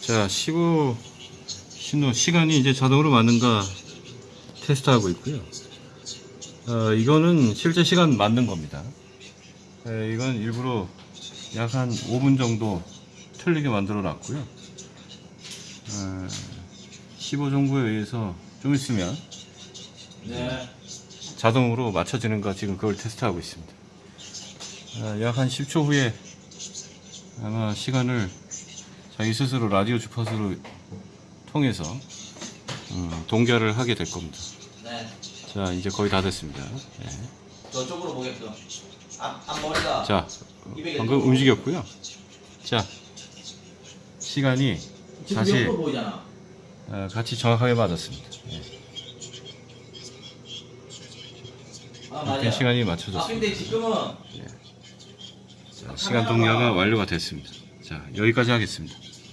자, 15 신호 시간이 이제 자동으로 맞는가 테스트하고 있고요. 어, 이거는 실제 시간 맞는 겁니다. 에, 이건 일부러 약 한 5분 정도 틀리게 만들어 놨고요. 어, 15 정보에 의해서 좀 있으면 네. 자동으로 맞춰지는가 지금 그걸 테스트하고 있습니다. 약 한 10초 후에 아마 시간을 자기 스스로 라디오 주파수를 통해서 음, 동결을 하게 될 겁니다. 네. 자 이제 거의 다 됐습니다. 예. 저쪽으로 보게끔. 앞, 앞머리가. 자 방금 움직였고요. 자 시간이 다시. 어, 같이 정확하게 맞았습니다. 예. 아, 맞아요. 시간이 아, 맞춰졌습니다. 근데 지금은 자, 시간 동료가 완료가 됐습니다. 자 여기까지 하겠습니다.